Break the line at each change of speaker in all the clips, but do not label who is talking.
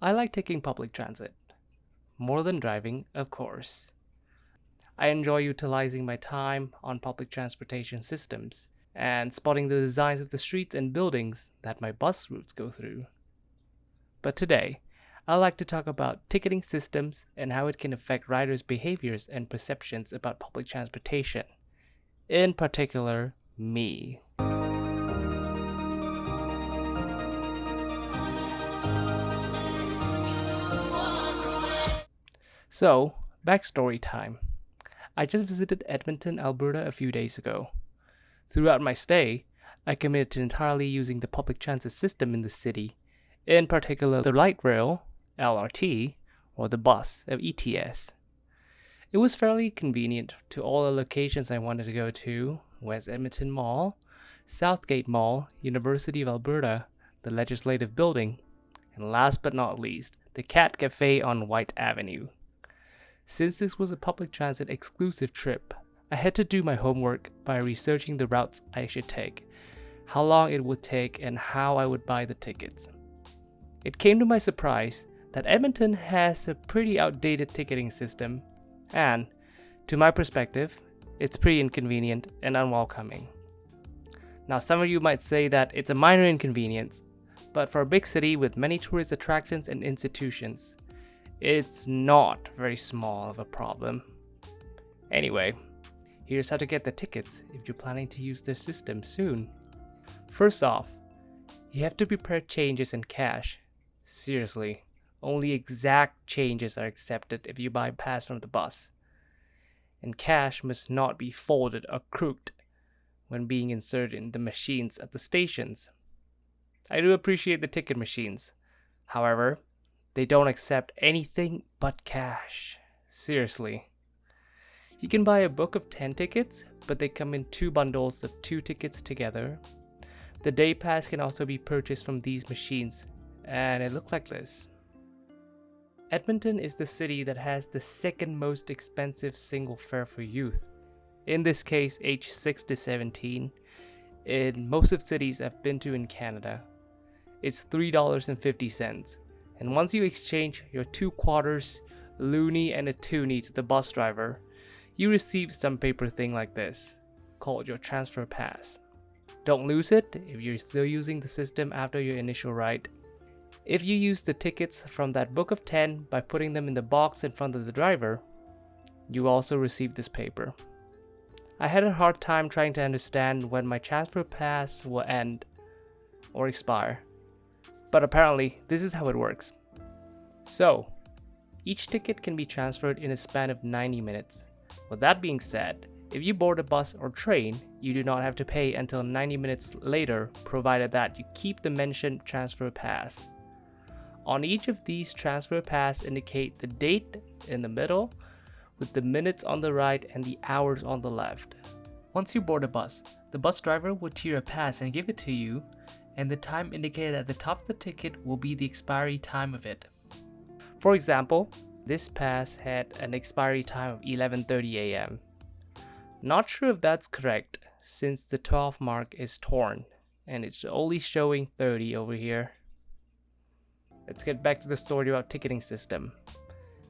I like taking public transit. More than driving, of course. I enjoy utilizing my time on public transportation systems and spotting the designs of the streets and buildings that my bus routes go through. But today, I'd like to talk about ticketing systems and how it can affect riders' behaviors and perceptions about public transportation. In particular, me. So, backstory time. I just visited Edmonton, Alberta a few days ago. Throughout my stay, I committed to entirely using the public transit system in the city, in particular the light rail, LRT, or the bus, of ETS. It was fairly convenient to all the locations I wanted to go to, West Edmonton Mall, Southgate Mall, University of Alberta, the Legislative Building, and last but not least, the Cat Cafe on Whyte Avenue. Since this was a public transit exclusive trip, I had to do my homework by researching the routes I should take, how long it would take, and how I would buy the tickets. It came to my surprise that Edmonton has a pretty outdated ticketing system, and, to my perspective, it's pretty inconvenient and unwelcoming. Now, some of you might say that it's a minor inconvenience, but for a big city with many tourist attractions and institutions, it's not very small of a problem. Anyway, here's how to get the tickets if you're planning to use their system soon. First off, you have to prepare changes in cash. Seriously, only exact changes are accepted if you buy a pass from the bus. And cash must not be folded or crooked when being inserted in the machines at the stations. I do appreciate the ticket machines. However, they don't accept anything but cash. Seriously. You can buy a book of 10 tickets, but they come in two bundles of two tickets together. The day pass can also be purchased from these machines, and it looked like this. Edmonton is the city that has the second most expensive single fare for youth. In this case, age 6 to 17. In most of cities I've been to in Canada, it's $3.50 and once you exchange your two quarters, loonie and a toonie to the bus driver, you receive some paper thing like this, called your transfer pass. Don't lose it if you're still using the system after your initial ride. If you use the tickets from that book of 10 by putting them in the box in front of the driver, you also receive this paper. I had a hard time trying to understand when my transfer pass will end or expire. But apparently, this is how it works. So, each ticket can be transferred in a span of 90 minutes. With that being said, if you board a bus or train, you do not have to pay until 90 minutes later provided that you keep the mentioned transfer pass. On each of these transfer pass indicate the date in the middle with the minutes on the right and the hours on the left. Once you board a bus, the bus driver would tear a pass and give it to you and the time indicated at the top of the ticket will be the expiry time of it. For example, this pass had an expiry time of 11.30 am. Not sure if that's correct since the 12 mark is torn and it's only showing 30 over here. Let's get back to the story about ticketing system.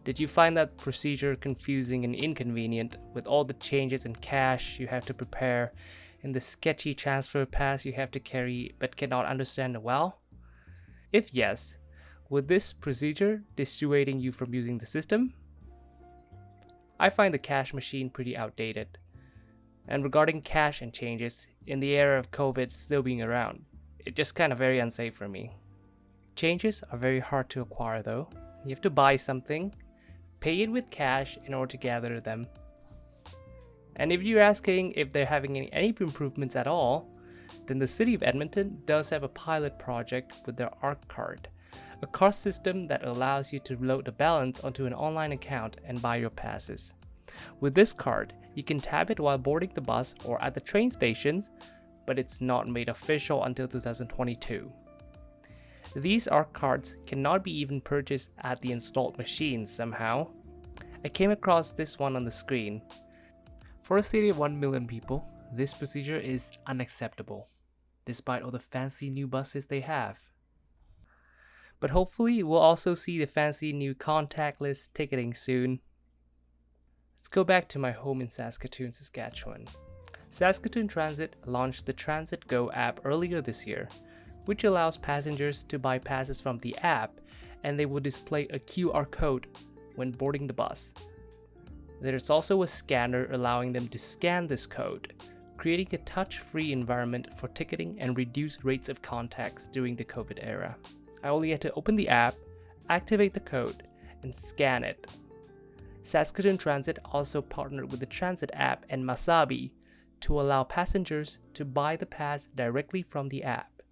Did you find that procedure confusing and inconvenient with all the changes in cash you have to prepare in the sketchy transfer pass you have to carry but cannot understand well? If yes, would this procedure dissuading you from using the system? I find the cash machine pretty outdated. And regarding cash and changes, in the era of COVID still being around, it's just kind of very unsafe for me. Changes are very hard to acquire though. You have to buy something, pay it with cash in order to gather them, and if you're asking if they're having any, any improvements at all, then the city of Edmonton does have a pilot project with their ARC card, a card system that allows you to load a balance onto an online account and buy your passes. With this card, you can tap it while boarding the bus or at the train stations, but it's not made official until 2022. These ARC cards cannot be even purchased at the installed machines somehow. I came across this one on the screen, for a city of 1 million people, this procedure is unacceptable, despite all the fancy new buses they have. but hopefully we'll also see the fancy new contactless ticketing soon. Let's go back to my home in Saskatoon, Saskatchewan. Saskatoon Transit launched the Transit Go app earlier this year, which allows passengers to buy passes from the app and they will display a QR code when boarding the bus. There's also a scanner allowing them to scan this code, creating a touch-free environment for ticketing and reduced rates of contacts during the COVID era. I only had to open the app, activate the code, and scan it. Saskatoon Transit also partnered with the Transit app and Masabi to allow passengers to buy the pass directly from the app,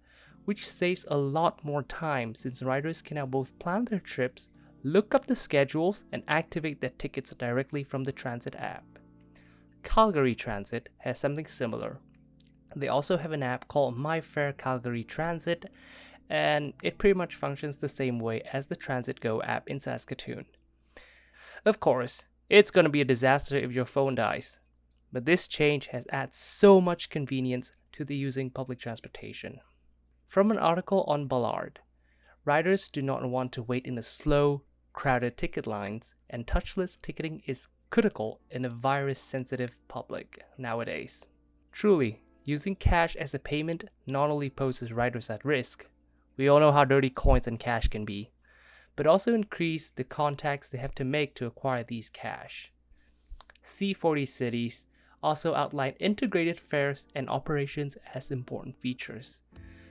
which saves a lot more time since riders can now both plan their trips, look up the schedules, and activate their tickets directly from the Transit app. Calgary Transit has something similar. They also have an app called MyFare Calgary Transit, and it pretty much functions the same way as the Transit Go app in Saskatoon. Of course, it's going to be a disaster if your phone dies, but this change has added so much convenience to the using public transportation. From an article on Ballard, riders do not want to wait in a slow, crowded ticket lines, and touchless ticketing is critical in a virus-sensitive public nowadays. Truly, using cash as a payment not only poses riders at risk, we all know how dirty coins and cash can be, but also increase the contacts they have to make to acquire these cash. C40 cities also outline integrated fares and operations as important features,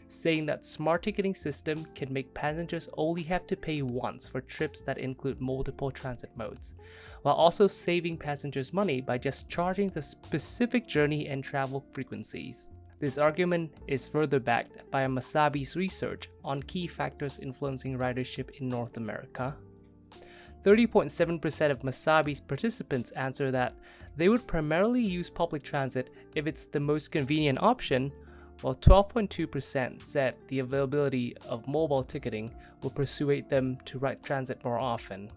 saying that smart ticketing system can make passengers only have to pay once for trips that include multiple transit modes, while also saving passengers money by just charging the specific journey and travel frequencies. This argument is further backed by Masabi's research on key factors influencing ridership in North America. 30.7% of Masabi's participants answer that they would primarily use public transit if it's the most convenient option, while 12.2% said the availability of mobile ticketing will persuade them to ride transit more often.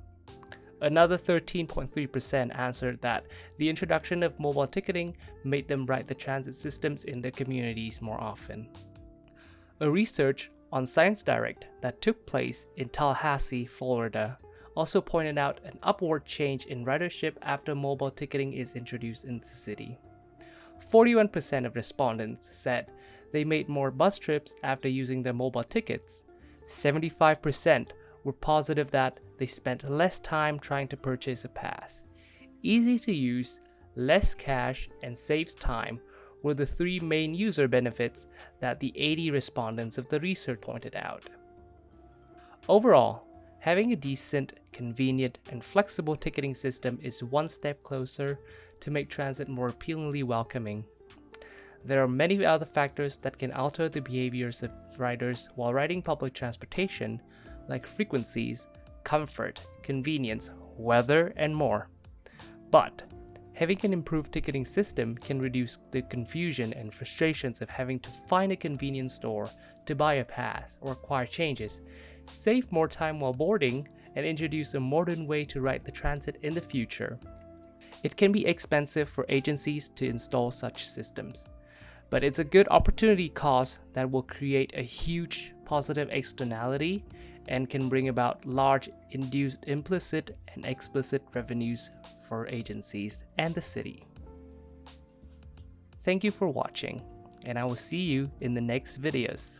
Another 13.3% answered that the introduction of mobile ticketing made them ride the transit systems in their communities more often. A research on Science Direct that took place in Tallahassee, Florida, also pointed out an upward change in ridership after mobile ticketing is introduced in the city. 41% of respondents said they made more bus trips after using their mobile tickets. 75% were positive that they spent less time trying to purchase a pass. Easy to use, less cash, and saves time were the three main user benefits that the 80 respondents of the research pointed out. Overall, having a decent, convenient, and flexible ticketing system is one step closer to make transit more appealingly welcoming. There are many other factors that can alter the behaviors of riders while riding public transportation, like frequencies, comfort, convenience, weather, and more. But having an improved ticketing system can reduce the confusion and frustrations of having to find a convenience store to buy a pass or acquire changes, save more time while boarding, and introduce a modern way to ride the transit in the future. It can be expensive for agencies to install such systems, but it's a good opportunity cost that will create a huge positive externality and can bring about large induced implicit and explicit revenues for agencies and the city. Thank you for watching, and I will see you in the next videos.